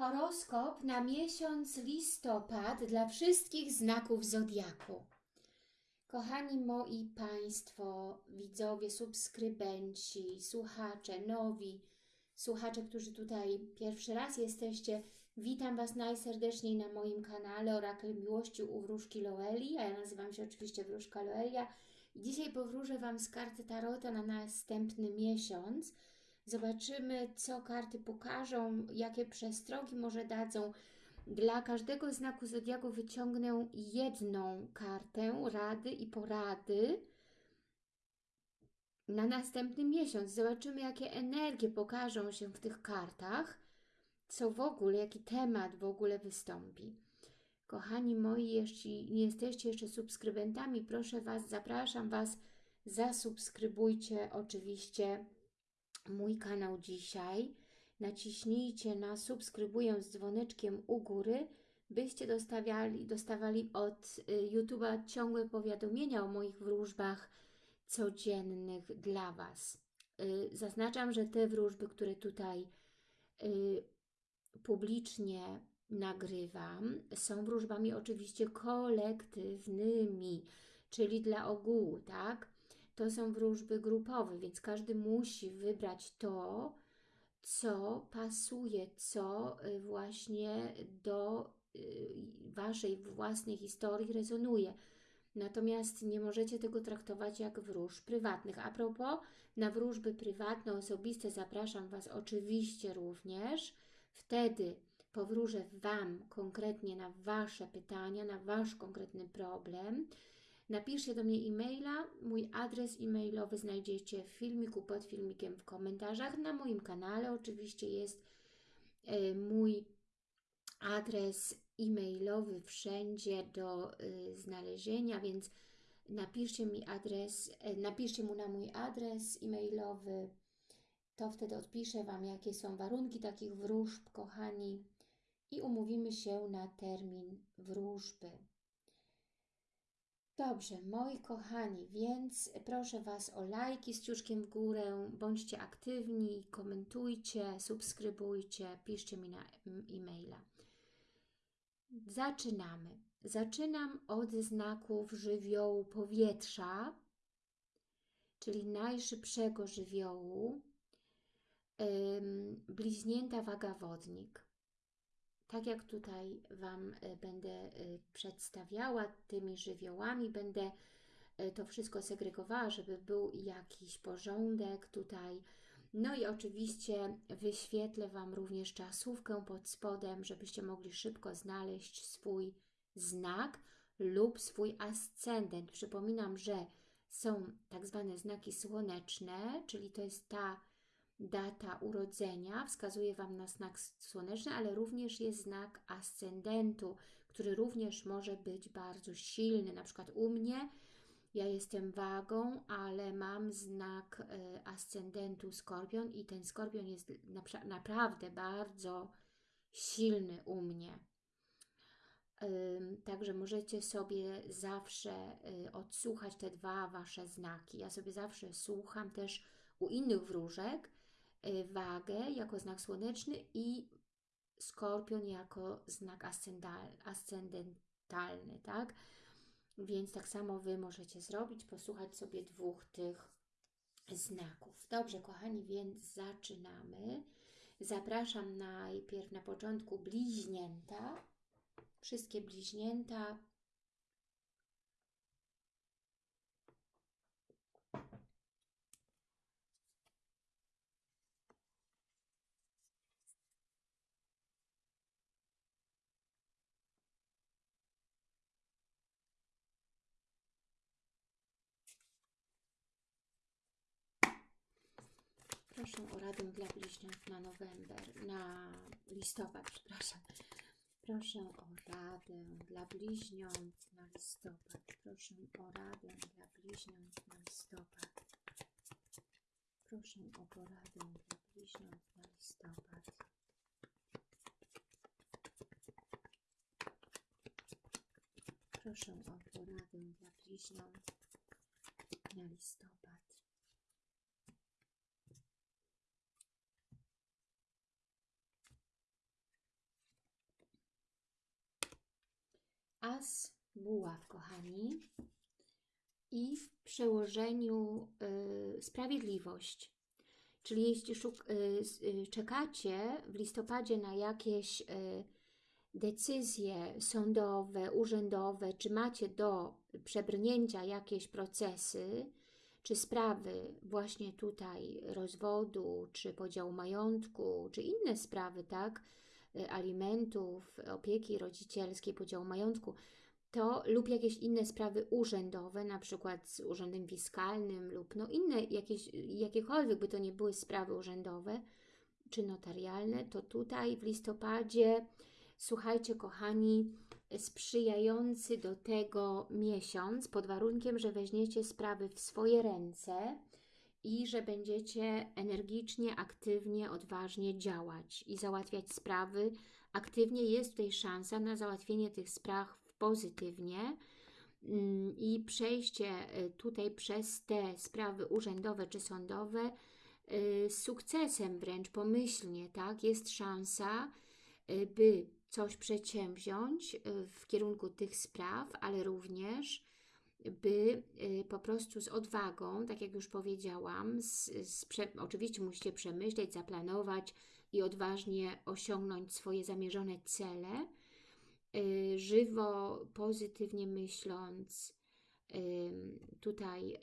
Horoskop na miesiąc listopad dla wszystkich znaków zodiaku. Kochani moi Państwo, widzowie, subskrybenci, słuchacze, nowi, słuchacze, którzy tutaj pierwszy raz jesteście, witam Was najserdeczniej na moim kanale Orakel Miłości u Wróżki Loeli, a ja nazywam się oczywiście Wróżka Loelia. Dzisiaj powróżę Wam z karty Tarota na następny miesiąc. Zobaczymy, co karty pokażą, jakie przestrogi może dadzą. Dla każdego znaku zodiaku wyciągnę jedną kartę rady i porady na następny miesiąc. Zobaczymy, jakie energie pokażą się w tych kartach, co w ogóle, jaki temat w ogóle wystąpi. Kochani moi, jeśli nie jesteście jeszcze subskrybentami, proszę Was, zapraszam Was, zasubskrybujcie oczywiście mój kanał dzisiaj. Naciśnijcie na subskrybuję z dzwoneczkiem u góry, byście dostawali, dostawali od y, YouTube'a ciągłe powiadomienia o moich wróżbach codziennych dla Was. Y, zaznaczam, że te wróżby, które tutaj y, publicznie nagrywam, są wróżbami oczywiście kolektywnymi, czyli dla ogółu, tak? To są wróżby grupowe, więc każdy musi wybrać to, co pasuje, co y, właśnie do y, Waszej własnej historii rezonuje. Natomiast nie możecie tego traktować jak wróż prywatnych. A propos, na wróżby prywatne, osobiste zapraszam Was oczywiście również. Wtedy powróżę Wam konkretnie na Wasze pytania, na Wasz konkretny problem. Napiszcie do mnie e-maila. Mój adres e-mailowy znajdziecie w filmiku, pod filmikiem, w komentarzach. Na moim kanale oczywiście jest y, mój adres e-mailowy wszędzie do y, znalezienia, więc napiszcie mi adres, y, napiszcie mu na mój adres e-mailowy, to wtedy odpiszę Wam, jakie są warunki takich wróżb, kochani, i umówimy się na termin wróżby. Dobrze, moi kochani, więc proszę Was o lajki z ciuszkiem w górę, bądźcie aktywni, komentujcie, subskrybujcie, piszcie mi na e-maila. Zaczynamy. Zaczynam od znaków żywiołu powietrza, czyli najszybszego żywiołu, bliźnięta waga wodnik tak jak tutaj Wam e, będę e, przedstawiała tymi żywiołami, będę e, to wszystko segregowała, żeby był jakiś porządek tutaj. No i oczywiście wyświetlę Wam również czasówkę pod spodem, żebyście mogli szybko znaleźć swój znak lub swój ascendent. Przypominam, że są tak zwane znaki słoneczne, czyli to jest ta data urodzenia wskazuje Wam na znak słoneczny, ale również jest znak ascendentu, który również może być bardzo silny. Na przykład u mnie ja jestem wagą, ale mam znak y, ascendentu skorpion i ten skorpion jest naprawdę bardzo silny u mnie. Także możecie sobie zawsze y, odsłuchać te dwa Wasze znaki. Ja sobie zawsze słucham też u innych wróżek, wagę jako znak słoneczny i skorpion jako znak ascendentalny, tak? Więc tak samo Wy możecie zrobić, posłuchać sobie dwóch tych znaków. Dobrze, kochani, więc zaczynamy. Zapraszam najpierw na początku bliźnięta. Wszystkie bliźnięta O radę dla bliźniąt na november, na listopad, przepraszam. Proszę o radę dla bliźniąt na listopad. Proszę o radę dla bliźniąt na listopad. Proszę o poradę dla bliźniąt na listopad. Proszę o poradę dla bliźniąt na listopad. As buław, kochani. I w przełożeniu y, sprawiedliwość. Czyli jeśli y, y, czekacie w listopadzie na jakieś y, decyzje sądowe, urzędowe, czy macie do przebrnięcia jakieś procesy, czy sprawy właśnie tutaj rozwodu, czy podziału majątku, czy inne sprawy, tak, alimentów, opieki rodzicielskiej, podziału majątku, to lub jakieś inne sprawy urzędowe, na przykład z urzędem fiskalnym lub no inne jakieś, jakiekolwiek by to nie były sprawy urzędowe czy notarialne, to tutaj w listopadzie, słuchajcie kochani, sprzyjający do tego miesiąc, pod warunkiem, że weźmiecie sprawy w swoje ręce i że będziecie energicznie, aktywnie, odważnie działać i załatwiać sprawy. Aktywnie jest tutaj szansa na załatwienie tych spraw pozytywnie mm, i przejście y, tutaj przez te sprawy urzędowe czy sądowe y, z sukcesem wręcz pomyślnie, tak? Jest szansa, y, by coś przedsięwziąć w kierunku tych spraw, ale również by po prostu z odwagą, tak jak już powiedziałam, z, z oczywiście musicie przemyśleć, zaplanować i odważnie osiągnąć swoje zamierzone cele, Y, żywo, pozytywnie myśląc, tutaj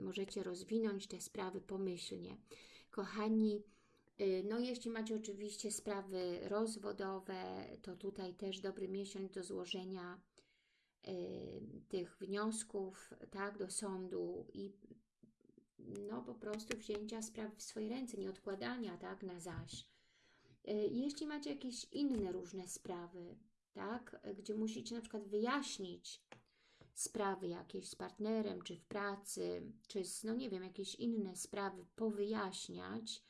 możecie rozwinąć te sprawy pomyślnie. Kochani, y, no jeśli macie oczywiście sprawy rozwodowe, to tutaj też dobry miesiąc do złożenia tych wniosków tak, do sądu i no po prostu wzięcia sprawy w swoje ręce, nie odkładania tak, na zaś. Y, jeśli macie jakieś inne różne sprawy, tak? Gdzie musicie na przykład wyjaśnić sprawy jakieś z partnerem, czy w pracy, czy z, no nie wiem, jakieś inne sprawy powyjaśniać,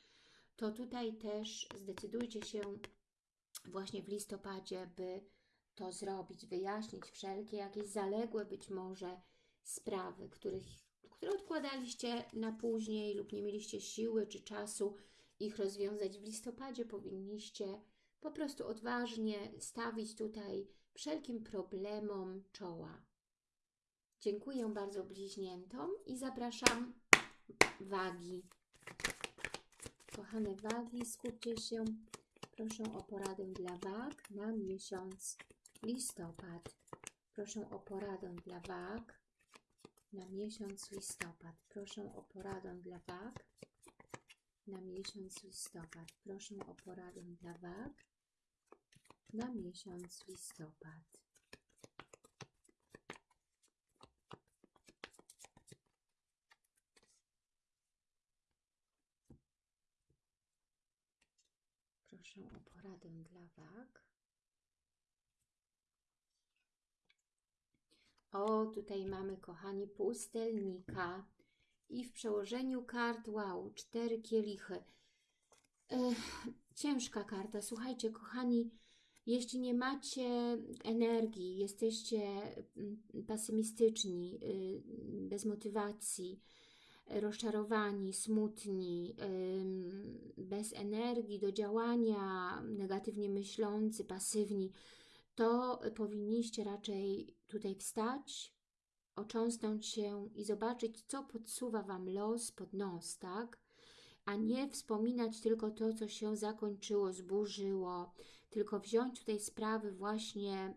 to tutaj też zdecydujcie się właśnie w listopadzie, by to zrobić, wyjaśnić wszelkie jakieś zaległe być może sprawy, których, które odkładaliście na później lub nie mieliście siły czy czasu ich rozwiązać w listopadzie, powinniście po prostu odważnie stawić tutaj wszelkim problemom czoła. Dziękuję bardzo bliźniętom i zapraszam wagi. Kochane wagi, skupcie się. Proszę o poradę dla wag na miesiąc listopad. Proszę o poradę dla wag na miesiąc listopad. Proszę o poradę dla wag na miesiąc listopad. Proszę o poradę dla wag na miesiąc listopad. Proszę o poradę dla wag. O, tutaj mamy, kochani, pustelnika. I w przełożeniu kart, wow, cztery kielichy. Ech, ciężka karta. Słuchajcie, kochani, jeśli nie macie energii, jesteście mm, pesymistyczni, y, bez motywacji, rozczarowani, smutni, bez energii do działania, negatywnie myślący, pasywni, to powinniście raczej tutaj wstać, ocząsnąć się i zobaczyć, co podsuwa Wam los pod nos, tak? A nie wspominać tylko to, co się zakończyło, zburzyło, tylko wziąć tutaj sprawy właśnie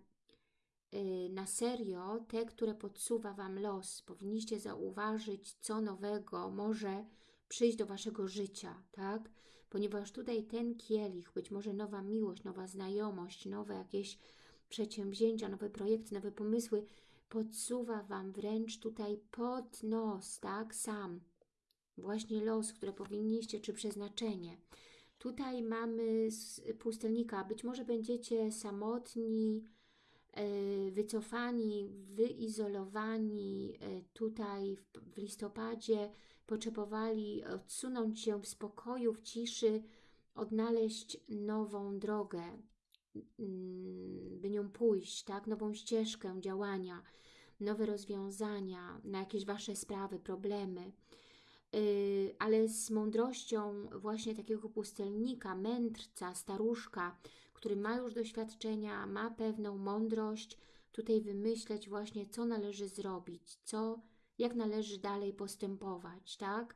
y, na serio, te, które podsuwa Wam los. Powinniście zauważyć, co nowego może przyjść do Waszego życia, tak? Ponieważ tutaj ten kielich, być może nowa miłość, nowa znajomość, nowe jakieś przedsięwzięcia, nowe projekty, nowe pomysły, podsuwa Wam wręcz tutaj pod nos, tak, sam. Właśnie los, które powinniście, czy przeznaczenie. Tutaj mamy pustelnika. Być może będziecie samotni, e, wycofani, wyizolowani e, tutaj w listopadzie, potrzebowali odsunąć się w spokoju, w ciszy, odnaleźć nową drogę, by nią pójść, tak? nową ścieżkę działania, nowe rozwiązania na jakieś Wasze sprawy, problemy. Y, ale z mądrością właśnie takiego pustelnika, mędrca, staruszka, który ma już doświadczenia, ma pewną mądrość, tutaj wymyśleć właśnie, co należy zrobić, co, jak należy dalej postępować, tak?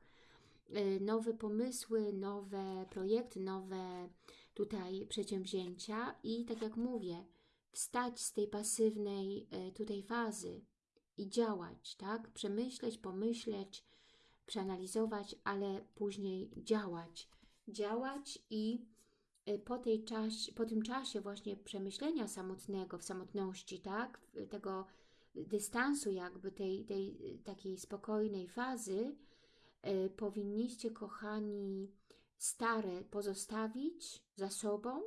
Y, Nowe pomysły, nowe projekty, nowe tutaj przedsięwzięcia i tak jak mówię, wstać z tej pasywnej y, tutaj fazy i działać, tak? Przemyśleć, pomyśleć, przeanalizować, ale później działać. Działać i y, po, tej czas, po tym czasie właśnie przemyślenia samotnego, w samotności, tak? Tego dystansu jakby tej, tej takiej spokojnej fazy, powinniście, kochani, stare pozostawić za sobą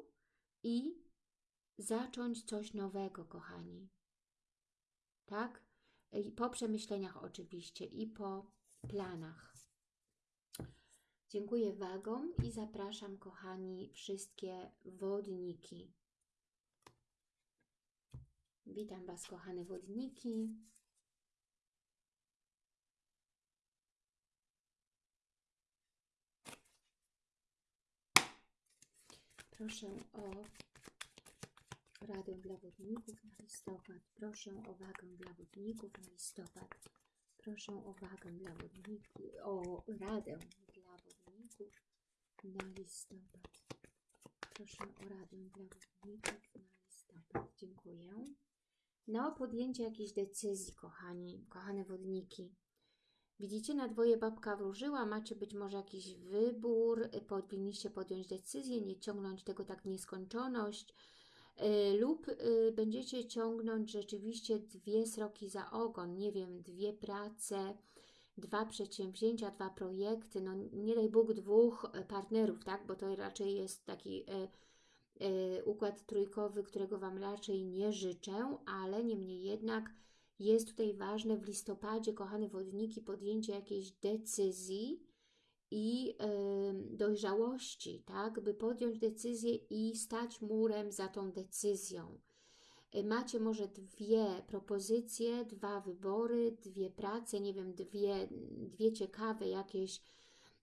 i zacząć coś nowego, kochani. Tak? I po przemyśleniach oczywiście i po planach. Dziękuję wagom i zapraszam, kochani, wszystkie wodniki. Witam Was, kochane wodniki. Proszę o radę dla wodników na listopad. Proszę o wagę dla wodników na listopad. Proszę o wagę dla wodników, o radę dla wodników na listopad. Proszę o radę dla wodników na listopad. Dziękuję. No, podjęcie jakiejś decyzji, kochani, kochane wodniki. Widzicie, na dwoje babka wróżyła, macie być może jakiś wybór, powinniście podjąć decyzję, nie ciągnąć tego tak w nieskończoność, yy, lub yy, będziecie ciągnąć rzeczywiście dwie sroki za ogon, nie wiem, dwie prace, dwa przedsięwzięcia, dwa projekty, no nie daj Bóg dwóch partnerów, tak, bo to raczej jest taki układ trójkowy, którego Wam raczej nie życzę, ale niemniej jednak jest tutaj ważne w listopadzie, kochane wodniki, podjęcie jakiejś decyzji i dojrzałości, tak, by podjąć decyzję i stać murem za tą decyzją. Yy, macie może dwie propozycje, dwa wybory, dwie prace, nie wiem, dwie, dwie ciekawe jakieś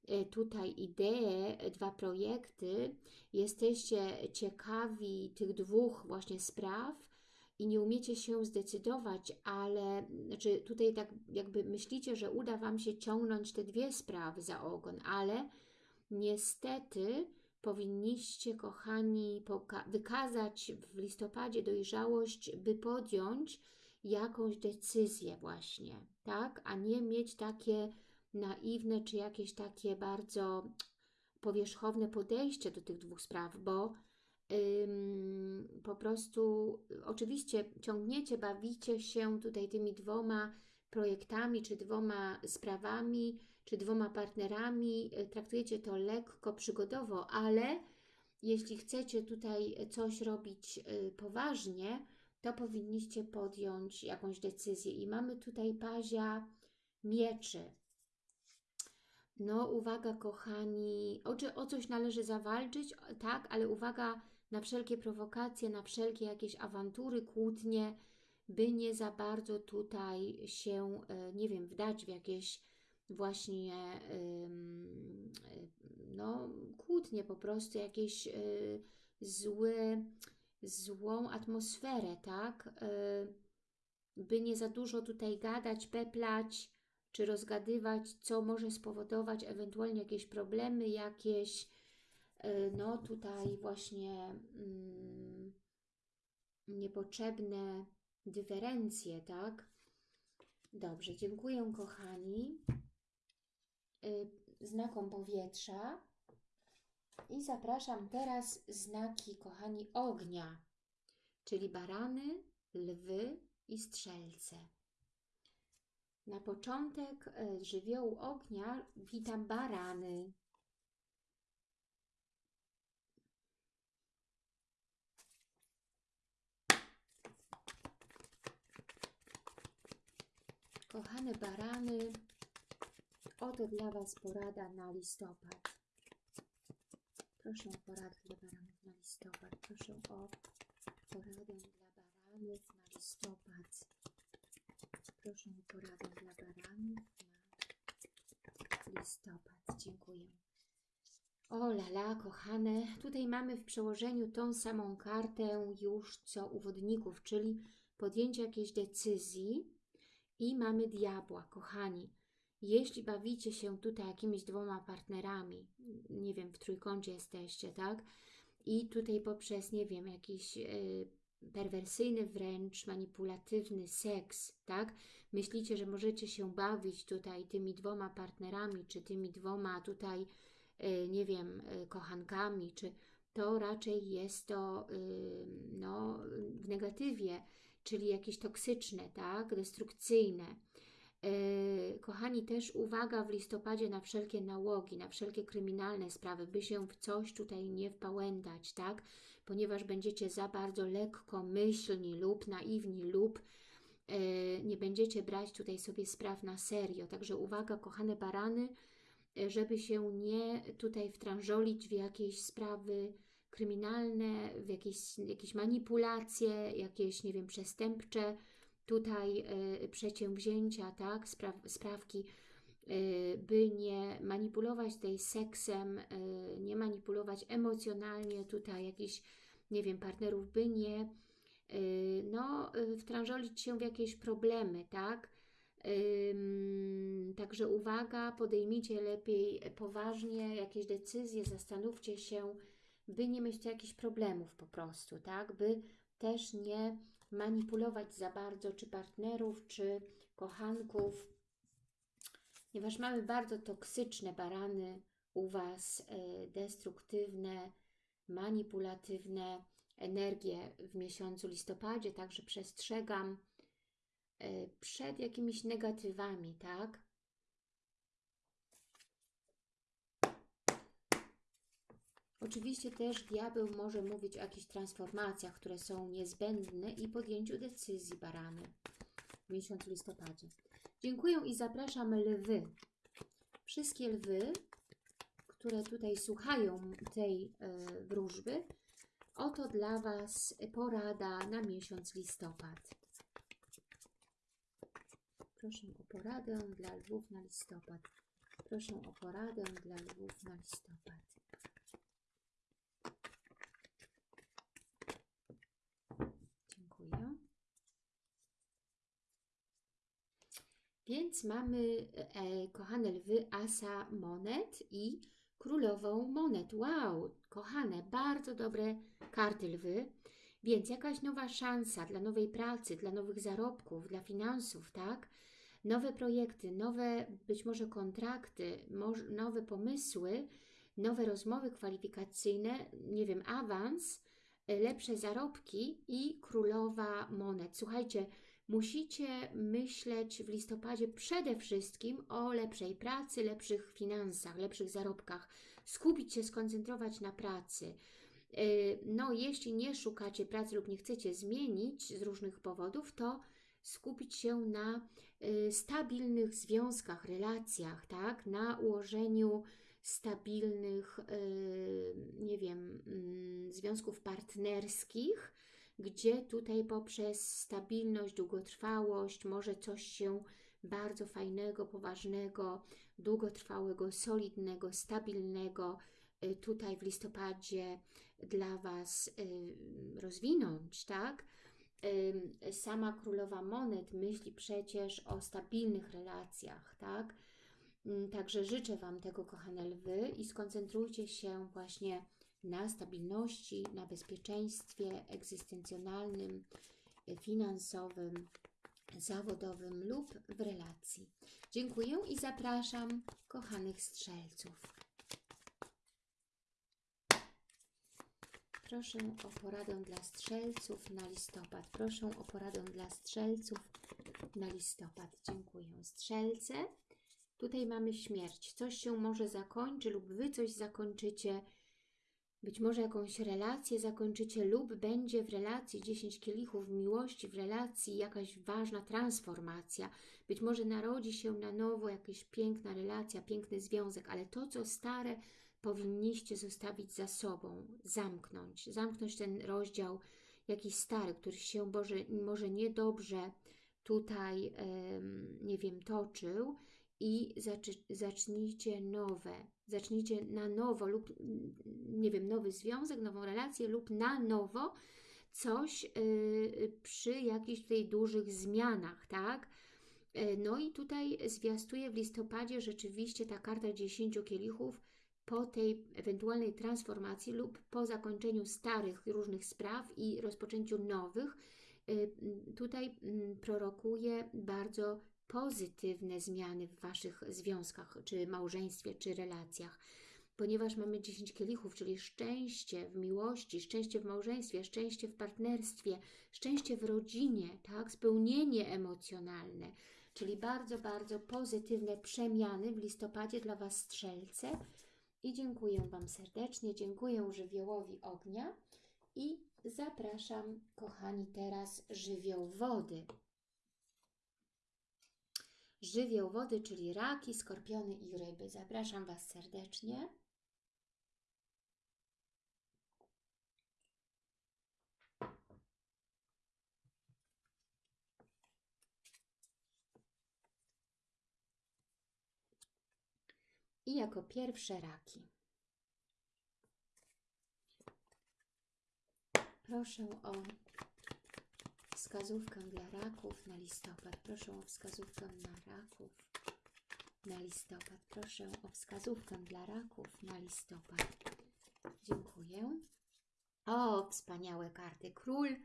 yy, tutaj idee, dwa projekty. Jesteście ciekawi tych dwóch właśnie spraw, i nie umiecie się zdecydować, ale znaczy tutaj tak jakby myślicie, że uda Wam się ciągnąć te dwie sprawy za ogon, ale niestety powinniście, kochani, wykazać w listopadzie dojrzałość, by podjąć jakąś decyzję właśnie, tak? A nie mieć takie naiwne, czy jakieś takie bardzo powierzchowne podejście do tych dwóch spraw, bo po prostu oczywiście ciągniecie, bawicie się tutaj tymi dwoma projektami, czy dwoma sprawami, czy dwoma partnerami, y, traktujecie to lekko, przygodowo, ale jeśli chcecie tutaj coś robić y, poważnie, to powinniście podjąć jakąś decyzję. I mamy tutaj pazia mieczy. No, uwaga, kochani, o, o coś należy zawalczyć, tak, ale uwaga, na wszelkie prowokacje, na wszelkie jakieś awantury, kłótnie, by nie za bardzo tutaj się, e, nie wiem, wdać w jakieś właśnie no, kłótnie, po prostu jakieś e, złe, złą atmosferę, tak? E, by nie za dużo tutaj gadać, peplać, czy rozgadywać, co może spowodować ewentualnie jakieś problemy, jakieś E, no tutaj właśnie mm, niepotrzebne dyferencje, tak? Dobrze, dziękuję kochani e, znakom powietrza i zapraszam teraz znaki, kochani, ognia, czyli barany, lwy i strzelce. Na początek e, żywiołu ognia witam barany. Kochane barany, oto dla Was porada na listopad. Proszę o poradę dla baranów na listopad. Proszę o poradę dla baranów na listopad. Proszę o poradę dla baranów na listopad. Dziękuję. O lala, kochane, tutaj mamy w przełożeniu tą samą kartę już co u wodników, czyli podjęcie jakiejś decyzji i mamy diabła, kochani. Jeśli bawicie się tutaj jakimiś dwoma partnerami, nie wiem, w trójkącie jesteście, tak? I tutaj poprzez, nie wiem, jakiś yy, perwersyjny wręcz, manipulatywny seks, tak? Myślicie, że możecie się bawić tutaj tymi dwoma partnerami, czy tymi dwoma tutaj, yy, nie wiem, yy, kochankami, czy to raczej jest to no, w negatywie, czyli jakieś toksyczne, tak, destrukcyjne. Kochani, też uwaga w listopadzie na wszelkie nałogi, na wszelkie kryminalne sprawy, by się w coś tutaj nie wpałętać, tak? Ponieważ będziecie za bardzo lekkomyślni lub naiwni lub nie będziecie brać tutaj sobie spraw na serio. Także uwaga, kochane barany, żeby się nie tutaj wtrążolić w jakieś sprawy kryminalne, w jakieś, jakieś manipulacje, jakieś, nie wiem, przestępcze. Tutaj y, przedsięwzięcia, tak, Spraw, sprawki, y, by nie manipulować tej seksem, y, nie manipulować emocjonalnie tutaj jakichś, nie wiem, partnerów, by nie no, wtrążolić się w jakieś problemy, tak, Także uwaga, podejmijcie lepiej poważnie jakieś decyzje, zastanówcie się, by nie mieć jakichś problemów po prostu, tak? By też nie manipulować za bardzo czy partnerów, czy kochanków, ponieważ mamy bardzo toksyczne barany u Was, e, destruktywne, manipulatywne energie w miesiącu listopadzie, także przestrzegam e, przed jakimiś negatywami, tak? Oczywiście też diabeł może mówić o jakichś transformacjach, które są niezbędne i podjęciu decyzji barany w miesiącu listopadzie. Dziękuję i zapraszam lwy. Wszystkie lwy, które tutaj słuchają tej y, wróżby, oto dla Was porada na miesiąc listopad. Proszę o poradę dla lwów na listopad. Proszę o poradę dla lwów na listopad. Więc mamy, e, kochane lwy, asa monet i królową monet. Wow, kochane, bardzo dobre karty lwy. Więc jakaś nowa szansa dla nowej pracy, dla nowych zarobków, dla finansów, tak? Nowe projekty, nowe być może kontrakty, nowe pomysły, nowe rozmowy kwalifikacyjne, nie wiem, awans, e, lepsze zarobki i królowa monet. Słuchajcie, musicie myśleć w listopadzie przede wszystkim o lepszej pracy, lepszych finansach, lepszych zarobkach. Skupić się, skoncentrować na pracy. Y, no, jeśli nie szukacie pracy lub nie chcecie zmienić z różnych powodów, to skupić się na y, stabilnych związkach, relacjach, tak? Na ułożeniu stabilnych, y, nie wiem, mm, związków partnerskich, gdzie tutaj poprzez stabilność, długotrwałość może coś się bardzo fajnego, poważnego, długotrwałego, solidnego, stabilnego y, tutaj w listopadzie dla Was y, rozwinąć, tak? Sama Królowa Monet myśli przecież o stabilnych relacjach, tak? Także życzę Wam tego, kochane lwy i skoncentrujcie się właśnie na stabilności, na bezpieczeństwie egzystencjonalnym, finansowym, zawodowym lub w relacji. Dziękuję i zapraszam kochanych strzelców. Proszę o poradę dla strzelców na listopad. Proszę o poradę dla strzelców na listopad. Dziękuję. Strzelce, tutaj mamy śmierć. Coś się może zakończy lub Wy coś zakończycie być może jakąś relację zakończycie lub będzie w relacji 10 kielichów miłości, w relacji jakaś ważna transformacja. Być może narodzi się na nowo jakaś piękna relacja, piękny związek, ale to, co stare, powinniście zostawić za sobą, zamknąć, zamknąć ten rozdział jakiś stary, który się może, może niedobrze tutaj, nie wiem, toczył i zacznijcie nowe, zacznijcie na nowo lub, nie wiem, nowy związek, nową relację lub na nowo coś y, przy jakichś tutaj dużych zmianach, tak? Y, No i tutaj zwiastuje w listopadzie rzeczywiście ta karta 10 kielichów po tej ewentualnej transformacji lub po zakończeniu starych różnych spraw i rozpoczęciu nowych. Y, Tutaj mm, prorokuje bardzo pozytywne zmiany w Waszych związkach, czy małżeństwie, czy relacjach ponieważ mamy 10 kielichów, czyli szczęście w miłości, szczęście w małżeństwie, szczęście w partnerstwie, szczęście w rodzinie, tak, spełnienie emocjonalne, czyli bardzo, bardzo pozytywne przemiany w listopadzie dla Was strzelce. I dziękuję Wam serdecznie, dziękuję żywiołowi ognia i zapraszam, kochani, teraz żywioł wody. Żywioł wody, czyli raki, skorpiony i ryby. Zapraszam Was serdecznie. I jako pierwsze raki. Proszę o wskazówkę dla raków na listopad. Proszę o wskazówkę na raków na listopad. Proszę o wskazówkę dla raków na listopad. Dziękuję. O, wspaniałe karty. Król,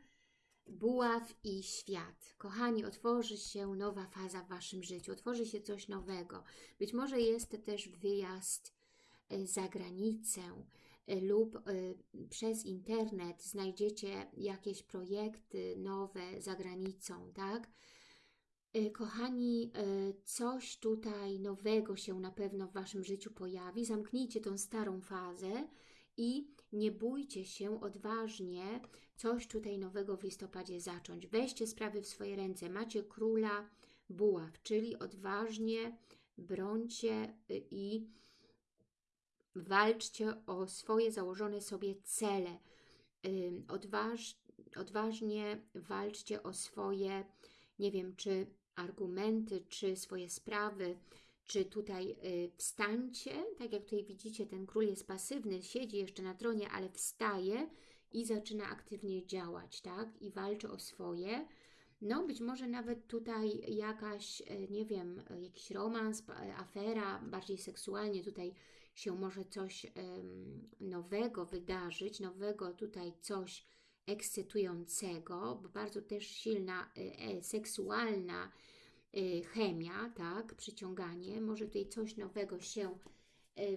buław i świat. Kochani, otworzy się nowa faza w Waszym życiu. Otworzy się coś nowego. Być może jest też wyjazd y, za granicę lub y, przez internet znajdziecie jakieś projekty nowe za granicą, tak? Y, Kochani, y, coś tutaj nowego się na pewno w Waszym życiu pojawi. Zamknijcie tą starą fazę i nie bójcie się odważnie coś tutaj nowego w listopadzie zacząć. Weźcie sprawy w swoje ręce. Macie króla buław, czyli odważnie brońcie i walczcie o swoje założone sobie cele. Odważ, odważnie walczcie o swoje, nie wiem, czy argumenty, czy swoje sprawy, czy tutaj y, wstańcie, tak jak tutaj widzicie, ten król jest pasywny, siedzi jeszcze na tronie, ale wstaje i zaczyna aktywnie działać, tak? I walczy o swoje. No, być może nawet tutaj jakaś, e, nie wiem, jakiś romans, e, afera, bardziej seksualnie tutaj się może coś nowego wydarzyć, nowego tutaj coś ekscytującego, bo bardzo też silna e, e, seksualna e, chemia, tak, przyciąganie, może tutaj coś nowego się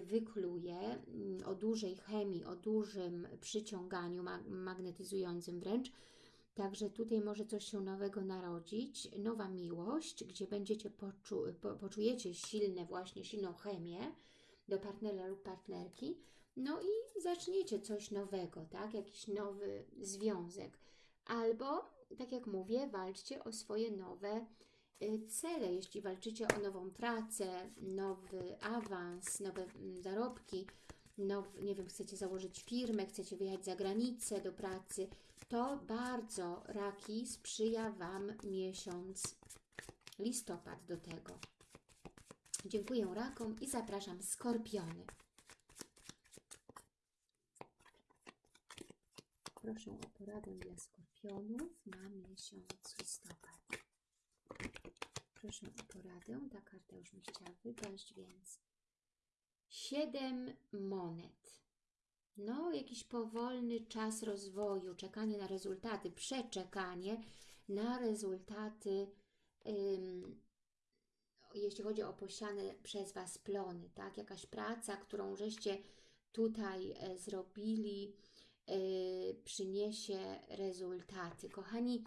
wykluje, mm, o dużej chemii, o dużym przyciąganiu, ma- magnetyzującym wręcz. Także tutaj może coś się nowego narodzić, nowa miłość, gdzie będziecie poczu po, poczujecie silne właśnie, silną chemię do partnera lub partnerki, no i zaczniecie coś nowego, tak? Jakiś nowy związek. Albo, tak jak mówię, walczcie o swoje nowe y, cele. Jeśli walczycie o nową pracę, nowy awans, nowe mm, zarobki, now, nie wiem, chcecie założyć firmę, chcecie wyjechać za granicę do pracy, to bardzo raki sprzyja Wam miesiąc listopad do tego. Dziękuję rakom i zapraszam skorpiony. Proszę o poradę dla skorpionów na miesiąc listopad. Proszę o poradę. Ta karta już mi chciała wypaść, więc siedem monet. No, jakiś powolny czas rozwoju, czekanie na rezultaty, przeczekanie na rezultaty, ym, jeśli chodzi o posiane przez Was plony, tak? Jakaś praca, którą żeście tutaj e, zrobili, e, przyniesie rezultaty. Kochani,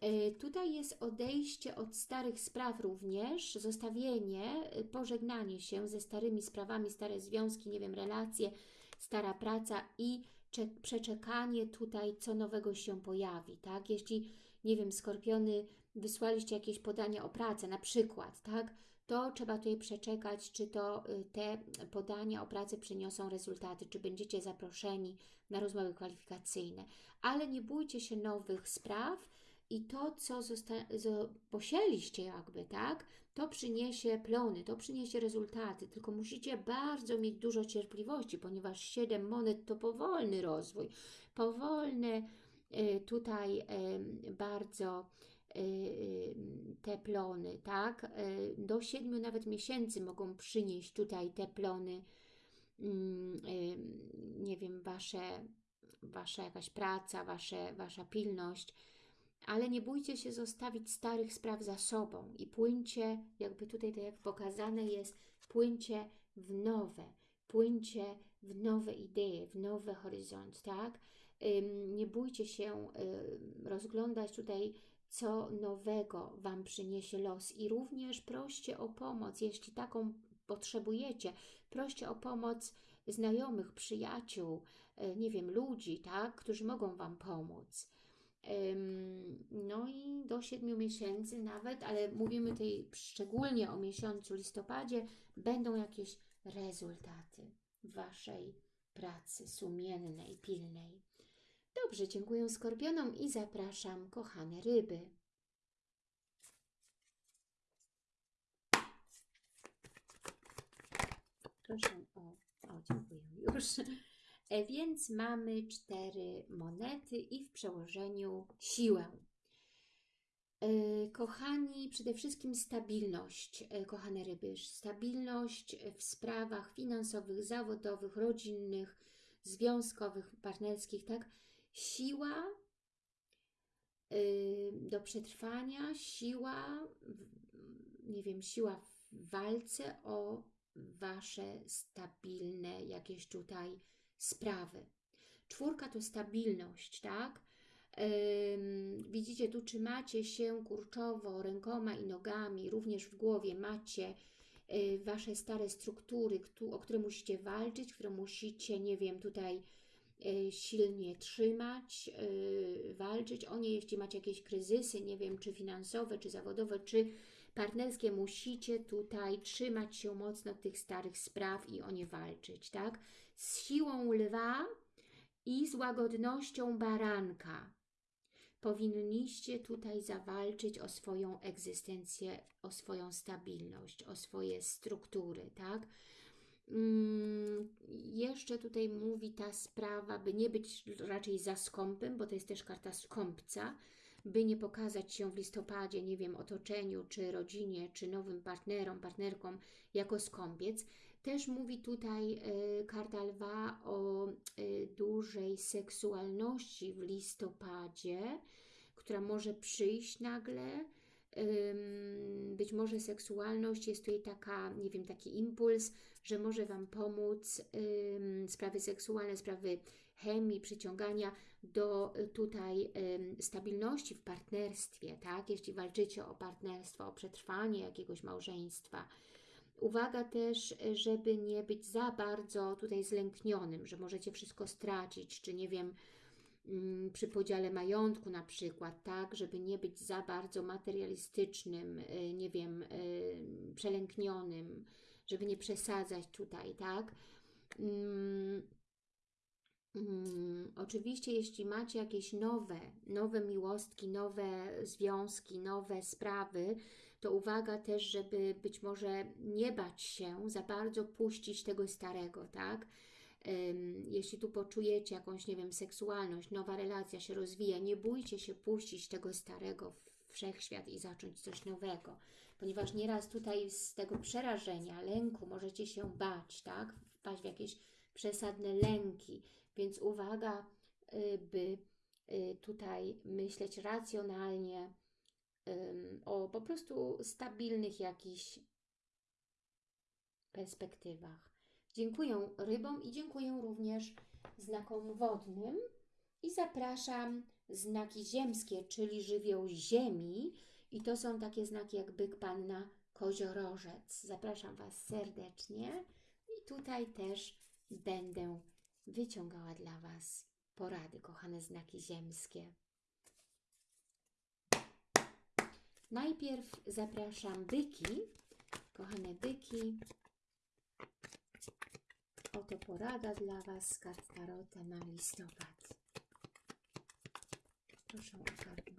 e, tutaj jest odejście od starych spraw również, zostawienie, pożegnanie się ze starymi sprawami, stare związki, nie wiem, relacje, stara praca i cze- przeczekanie tutaj, co nowego się pojawi, tak? Jeśli, nie wiem, skorpiony, wysłaliście jakieś podania o pracę, na przykład, tak? To trzeba tutaj przeczekać, czy to y, te podania o pracę przyniosą rezultaty, czy będziecie zaproszeni na rozmowy kwalifikacyjne. Ale nie bójcie się nowych spraw i to, co posieliście jakby, tak? To przyniesie plony, to przyniesie rezultaty, tylko musicie bardzo mieć dużo cierpliwości, ponieważ 7 monet to powolny rozwój, powolne y, tutaj bardzo te plony, tak? Y, Do siedmiu nawet miesięcy mogą przynieść tutaj te plony, mm, y, nie wiem, wasze, wasza jakaś praca, wasze, wasza pilność, ale nie bójcie się zostawić starych spraw za sobą i płyńcie, jakby tutaj tak jak pokazane jest, płyńcie w nowe, płyńcie w nowe idee, w nowy horyzont, tak? Nie bójcie się rozglądać tutaj, co nowego Wam przyniesie los i również proście o pomoc, jeśli taką potrzebujecie, proście o pomoc znajomych, przyjaciół, y, nie wiem, ludzi, tak, którzy mogą Wam pomóc. No i do 7 miesięcy nawet, ale mówimy tutaj szczególnie o miesiącu listopadzie, będą jakieś rezultaty Waszej pracy sumiennej, pilnej. Dobrze, dziękuję skorpionom i zapraszam kochane ryby. Proszę o, o dziękuję już. E, Więc mamy cztery monety i w przełożeniu siłę. E, Kochani, przede wszystkim stabilność, e, kochane ryby, stabilność w sprawach finansowych, zawodowych, rodzinnych, związkowych, partnerskich, tak? Siła y, do przetrwania, siła, nie wiem, siła w walce o Wasze stabilne jakieś tutaj sprawy. Czwórka to stabilność, tak? Widzicie, tu trzymacie się kurczowo rękoma i nogami, również w głowie macie y, Wasze stare struktury, o które musicie walczyć, które musicie, nie wiem, tutaj silnie trzymać, y, walczyć o nie, jeśli macie jakieś kryzysy, nie wiem, czy finansowe, czy zawodowe, czy partnerskie, musicie tutaj trzymać się mocno tych starych spraw i o nie walczyć, tak? Z siłą lwa i z łagodnością baranka powinniście tutaj zawalczyć o swoją egzystencję, o swoją stabilność, o swoje struktury, tak? Mm, Jeszcze tutaj mówi ta sprawa, by nie być raczej za skąpym, bo to jest też karta skąpca, by nie pokazać się w listopadzie, nie wiem, otoczeniu, czy rodzinie, czy nowym partnerom, partnerkom jako skąpiec. Też mówi tutaj y, karta lwa o y, dużej seksualności w listopadzie, która może przyjść nagle. Być może seksualność jest tutaj taka, nie wiem, taki impuls, że może Wam pomóc sprawy seksualne, sprawy chemii, przyciągania do y, tutaj stabilności w partnerstwie, tak? Jeśli walczycie o partnerstwo, o przetrwanie jakiegoś małżeństwa. Uwaga też, żeby nie być za bardzo tutaj zlęknionym, że możecie wszystko stracić, czy nie wiem, przy podziale majątku na przykład, tak, żeby nie być za bardzo materialistycznym, y, nie wiem, y, przelęknionym, żeby nie przesadzać tutaj, tak. Mm, mm, Oczywiście, jeśli macie jakieś nowe, nowe miłostki, nowe związki, nowe sprawy, to uwaga też, żeby być może nie bać się za bardzo puścić tego starego, tak? Jeśli tu poczujecie jakąś, nie wiem, seksualność, nowa relacja się rozwija, nie bójcie się puścić tego starego w wszechświat i zacząć coś nowego, ponieważ nieraz tutaj z tego przerażenia, lęku możecie się bać, tak? Wpaść w jakieś przesadne lęki, więc uwaga, y, by y, tutaj myśleć racjonalnie o po prostu stabilnych jakichś perspektywach. Dziękuję rybom i dziękuję również znakom wodnym i zapraszam znaki ziemskie, czyli żywioł ziemi i to są takie znaki jak byk, panna, koziorożec. Zapraszam Was serdecznie i tutaj też będę wyciągała dla Was porady, kochane znaki ziemskie. Najpierw zapraszam byki, kochane byki. Oto porada dla Was z kart Tarota na listopad. Proszę o kartę.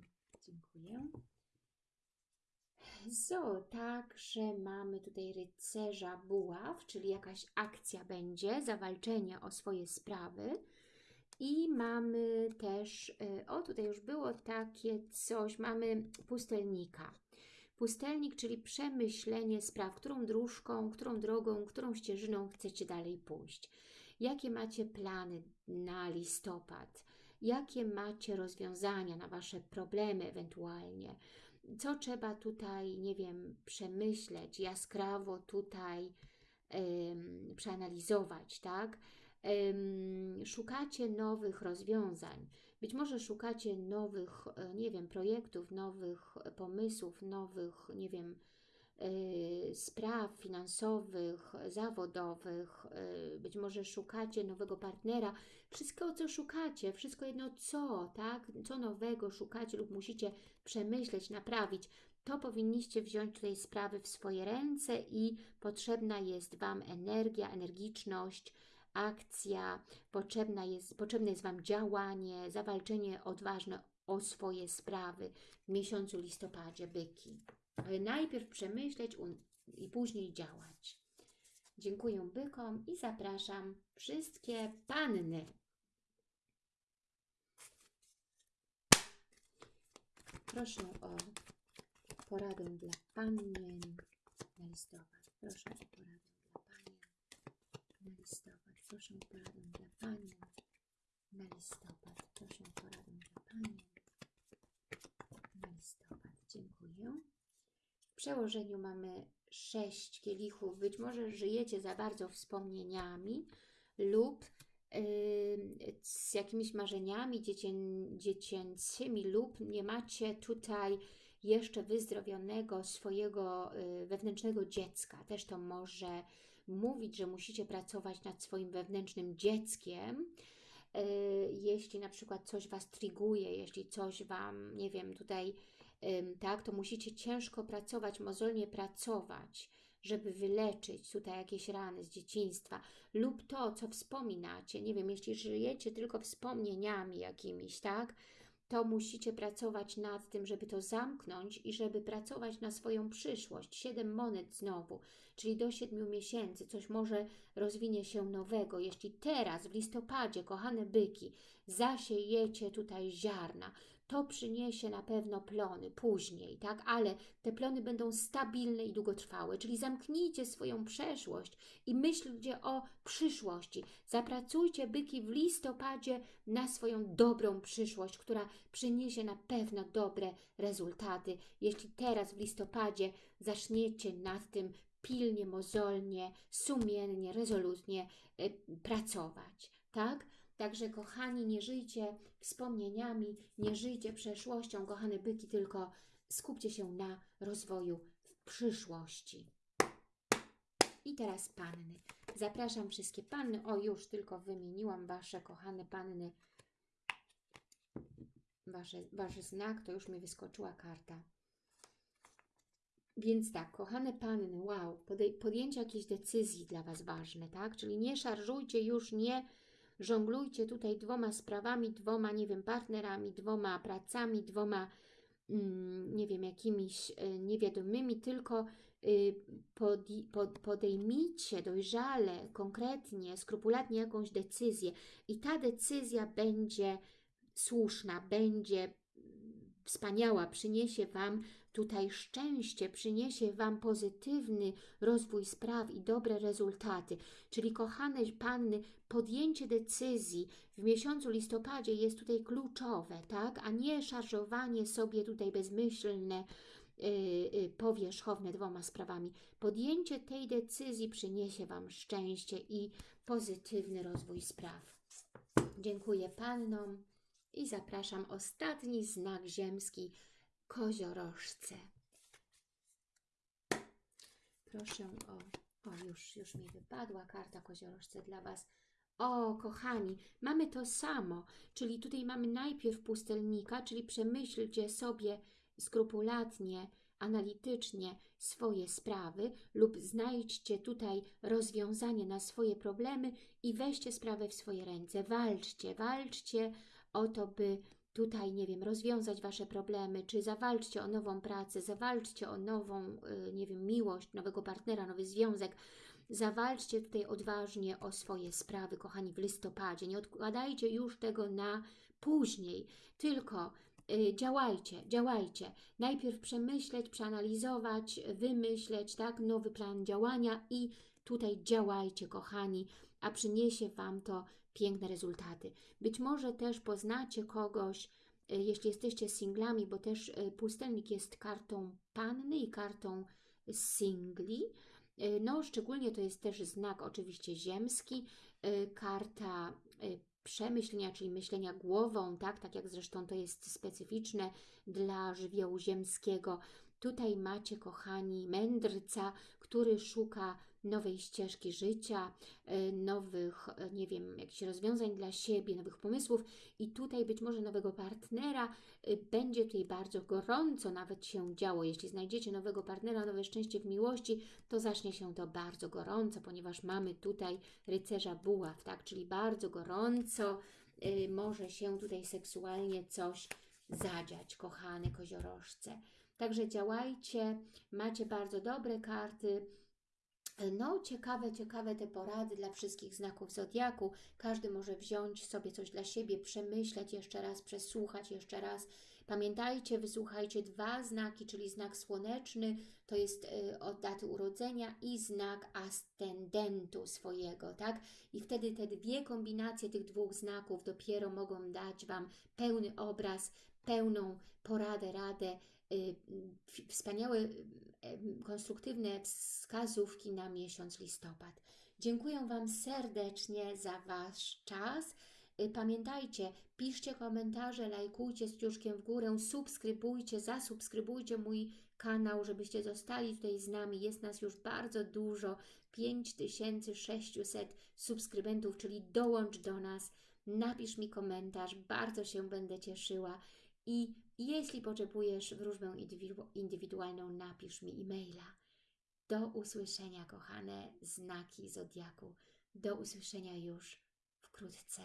Dziękuję. So, także mamy tutaj rycerza buław, czyli jakaś akcja będzie, zawalczenie o swoje sprawy. I mamy też, y, o tutaj już było takie coś, mamy pustelnika. Pustelnik, czyli przemyślenie spraw, którą dróżką, którą drogą, którą ścieżyną chcecie dalej pójść. Jakie macie plany na listopad? Jakie macie rozwiązania na Wasze problemy ewentualnie? Co trzeba tutaj, nie wiem, przemyśleć, jaskrawo tutaj przeanalizować, tak? Szukacie nowych rozwiązań. Być może szukacie nowych, e, nie wiem, projektów, nowych pomysłów, nowych, nie wiem, y, spraw finansowych, zawodowych, być może szukacie nowego partnera, wszystko co szukacie, wszystko jedno co, tak, co nowego szukacie lub musicie przemyśleć, naprawić, to powinniście wziąć tutaj sprawy w swoje ręce i potrzebna jest Wam energia, energiczność, akcja, potrzebna jest, potrzebne jest Wam działanie, zawalczenie odważne o swoje sprawy w miesiącu listopadzie, byki. Ale najpierw przemyśleć i później działać. Dziękuję bykom i zapraszam wszystkie panny. Proszę o poradę dla panien na listopad. Proszę o poradę dla panien na listopad. Proszę o poradę dla panien na listopad. Proszę o poradę dla panien na listopad. Dziękuję. W przełożeniu mamy sześć kielichów. Być może żyjecie za bardzo wspomnieniami lub yy, z jakimiś marzeniami dziecię, dziecięcymi lub nie macie tutaj jeszcze wyzdrowionego swojego yy, wewnętrznego dziecka. Też to może mówić, że musicie pracować nad swoim wewnętrznym dzieckiem, yy, jeśli na przykład coś Was triguje, jeśli coś Wam, nie wiem, tutaj tak, to musicie ciężko pracować, mozolnie pracować, żeby wyleczyć tutaj jakieś rany z dzieciństwa lub to, co wspominacie, nie wiem, jeśli żyjecie tylko wspomnieniami jakimiś, tak, to musicie pracować nad tym, żeby to zamknąć i żeby pracować na swoją przyszłość. Siedem monet znowu, czyli do siedmiu miesięcy coś może rozwinie się nowego. Jeśli teraz w listopadzie, kochane byki, zasiejecie tutaj ziarna, to przyniesie na pewno plony później, tak? Ale te plony będą stabilne i długotrwałe, czyli zamknijcie swoją przeszłość i myślcie o przyszłości. Zapracujcie byki w listopadzie na swoją dobrą przyszłość, która przyniesie na pewno dobre rezultaty. Jeśli teraz w listopadzie zaczniecie nad tym pilnie, mozolnie, sumiennie, rezolutnie y, pracować, tak? Także kochani, nie żyjcie wspomnieniami, nie żyjcie przeszłością, kochane byki, tylko skupcie się na rozwoju w przyszłości. I teraz panny. Zapraszam wszystkie panny. O, już tylko wymieniłam Wasze kochane panny. Wasze, wasz znak, to już mi wyskoczyła karta. Więc tak, kochane panny, wow, podjęcie jakiejś decyzji dla Was ważne, tak? Czyli nie szarżujcie już, nie żonglujcie tutaj dwoma sprawami, dwoma, nie wiem, partnerami, dwoma pracami, dwoma, mm, nie wiem, jakimiś y, niewiadomymi, tylko y, podejmijcie dojrzale, konkretnie, skrupulatnie jakąś decyzję i ta decyzja będzie słuszna, będzie mm, wspaniała, przyniesie Wam tutaj szczęście, przyniesie Wam pozytywny rozwój spraw i dobre rezultaty. Czyli kochane Panny, podjęcie decyzji w miesiącu listopadzie jest tutaj kluczowe, tak? A nie szarżowanie sobie tutaj bezmyślne, yy, yy, powierzchowne dwoma sprawami. Podjęcie tej decyzji przyniesie Wam szczęście i pozytywny rozwój spraw. Dziękuję Pannom i zapraszam ostatni znak ziemski, koziorożce. Proszę o, o już, już mi wypadła karta koziorożce dla Was. O, kochani, mamy to samo, czyli tutaj mamy najpierw pustelnika, czyli przemyślcie sobie skrupulatnie, analitycznie swoje sprawy lub znajdźcie tutaj rozwiązanie na swoje problemy i weźcie sprawę w swoje ręce. Walczcie, walczcie o to, by tutaj, nie wiem, rozwiązać Wasze problemy, czy zawalczcie o nową pracę, zawalczcie o nową, y, nie wiem, miłość, nowego partnera, nowy związek, Zawalczcie tutaj odważnie o swoje sprawy, kochani, w listopadzie. Nie odkładajcie już tego na później, tylko y, działajcie, działajcie. Najpierw przemyśleć, przeanalizować, wymyśleć, tak, nowy plan działania i tutaj działajcie, kochani, a przyniesie Wam to piękne rezultaty. Być może też poznacie kogoś, y, jeśli jesteście singlami, bo też y, pustelnik jest kartą panny i kartą singli. Y, No, szczególnie to jest też znak oczywiście ziemski, karta przemyślenia, czyli myślenia głową, tak, tak jak zresztą to jest specyficzne dla żywiołu ziemskiego. Tutaj macie, kochani, mędrca, który szuka nowej ścieżki życia, y, nowych, y, nie wiem, jakichś rozwiązań dla siebie, nowych pomysłów i tutaj być może nowego partnera. Y, Będzie tutaj bardzo gorąco nawet się działo. Jeśli znajdziecie nowego partnera, nowe szczęście w miłości, to zacznie się to bardzo gorąco, ponieważ mamy tutaj rycerza buław, tak, czyli bardzo gorąco może się tutaj seksualnie coś zadziać, kochane koziorożce. Także działajcie, macie bardzo dobre karty. No, ciekawe, ciekawe te porady dla wszystkich znaków zodiaku. Każdy może wziąć sobie coś dla siebie, przemyśleć jeszcze raz, przesłuchać jeszcze raz. Pamiętajcie, wysłuchajcie dwa znaki, czyli znak słoneczny, to jest y, od daty urodzenia i znak ascendentu swojego, tak? I wtedy te dwie kombinacje tych dwóch znaków dopiero mogą dać Wam pełny obraz, pełną poradę, radę, y, wspaniałe, konstruktywne wskazówki na miesiąc listopad. Dziękuję Wam serdecznie za Wasz czas. Y, Pamiętajcie, piszcie komentarze, lajkujcie z kciuszkiem w górę, subskrybujcie, zasubskrybujcie mój kanał, żebyście zostali tutaj z nami. Jest nas już bardzo dużo, 5600 subskrybentów, czyli dołącz do nas, napisz mi komentarz, bardzo się będę cieszyła. I jeśli potrzebujesz wróżbę indywidu- indywidualną, napisz mi e-maila. Do usłyszenia, kochane znaki Zodiaku. Do usłyszenia już wkrótce.